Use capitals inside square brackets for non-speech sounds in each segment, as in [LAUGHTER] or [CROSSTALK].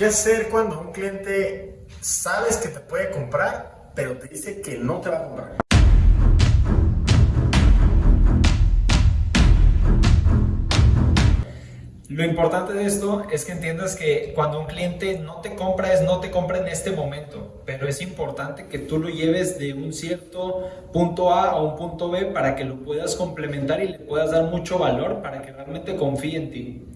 ¿Qué hacer cuando un cliente sabes que te puede comprar, pero te dice que no te va a comprar? Lo importante de esto es que entiendas que cuando un cliente no te compra es no te compra en este momento, pero es importante que tú lo lleves de un cierto punto A a un punto B para que lo puedas complementar y le puedas dar mucho valor para que realmente confíe en ti.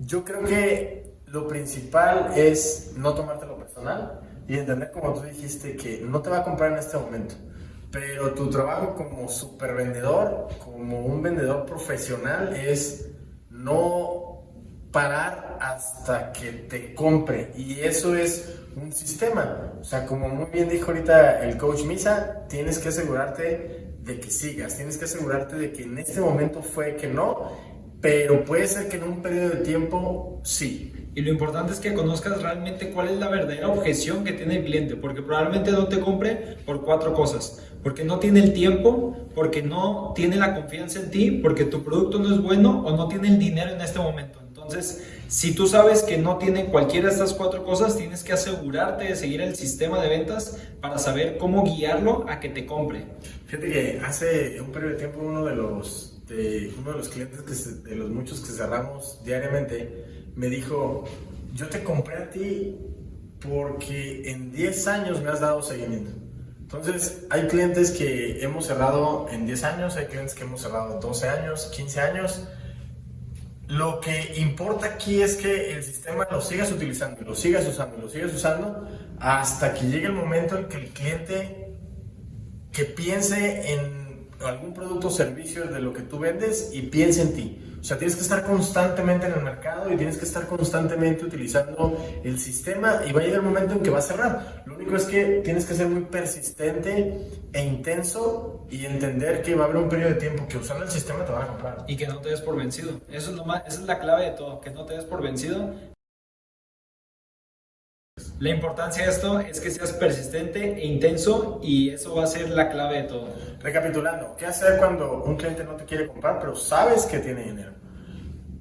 Yo creo que lo principal es no tomártelo personal y entender, como tú dijiste, que no te va a comprar en este momento. Pero tu trabajo como supervendedor, como un vendedor profesional, es no parar hasta que te compre. Y eso es un sistema. O sea, como muy bien dijo ahorita el coach Misa, tienes que asegurarte de que sigas, tienes que asegurarte de que en este momento fue que no, pero puede ser que en un periodo de tiempo sí. Y lo importante es que conozcas realmente cuál es la verdadera objeción que tiene el cliente, porque probablemente no te compre por cuatro cosas. Porque no tiene el tiempo, porque no tiene la confianza en ti, porque tu producto no es bueno o no tiene el dinero en este momento. Entonces, si tú sabes que no tiene cualquiera de estas cuatro cosas, tienes que asegurarte de seguir el sistema de ventas para saber cómo guiarlo a que te compre. Fíjate que hace un periodo de tiempo uno de los de uno de los clientes que de los muchos que cerramos diariamente me dijo, yo te compré a ti porque en 10 años me has dado seguimiento. Entonces, hay clientes que hemos cerrado en 10 años, hay clientes que hemos cerrado 12 años, 15 años. Lo que importa aquí es que el sistema lo sigas utilizando, lo sigas usando, lo sigas usando hasta que llegue el momento en que el cliente que piense en algún producto o servicio de lo que tú vendes y piensa en ti. O sea, tienes que estar constantemente en el mercado y tienes que estar constantemente utilizando el sistema y va a llegar el momento en que va a cerrar. Lo único es que tienes que ser muy persistente e intenso y entender que va a haber un periodo de tiempo que usando el sistema te van a comprar. Y que no te des por vencido. Eso es lo más, esa es la clave de todo, que no te des por vencido la importancia de esto es que seas persistente e intenso y eso va a ser la clave de todo. Recapitulando, ¿qué hacer cuando un cliente no te quiere comprar pero sabes que tiene dinero?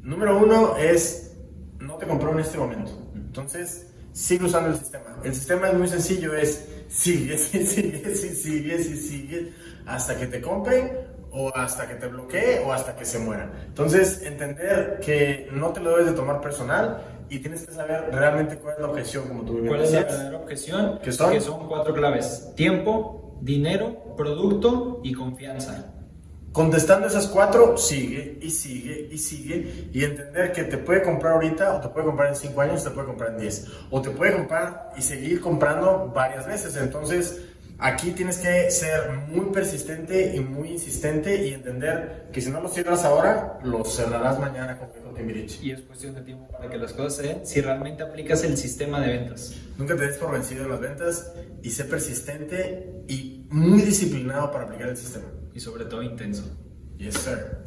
Número uno es, no te compró en este momento. Entonces, sigue usando el sistema. El sistema es muy sencillo, es sigue, [LAUGHS] sigue, sigue, sigue, sigue, sigue hasta que te compre o hasta que te bloquee o hasta que se muera. Entonces, entender que no te lo debes de tomar personal y tienes que saber realmente cuál es la objeción, como tú bien ¿Cuál es la verdadera objeción? ¿Qué son? Que son cuatro claves. Tiempo, dinero, producto y confianza. Contestando esas cuatro, sigue y sigue y sigue y entender que te puede comprar ahorita o te puede comprar en cinco años, te puede comprar en diez o te puede comprar y seguir comprando varias veces. Entonces, Aquí tienes que ser muy persistente y muy insistente y entender que si no lo cierras ahora, lo cerrarás mañana con Timbiriche. Y es cuestión de tiempo para que las cosas se den si realmente aplicas el sistema de ventas. Nunca te des por vencido en las ventas y sé persistente y muy disciplinado para aplicar el sistema. Y sobre todo intenso. Yes, sir.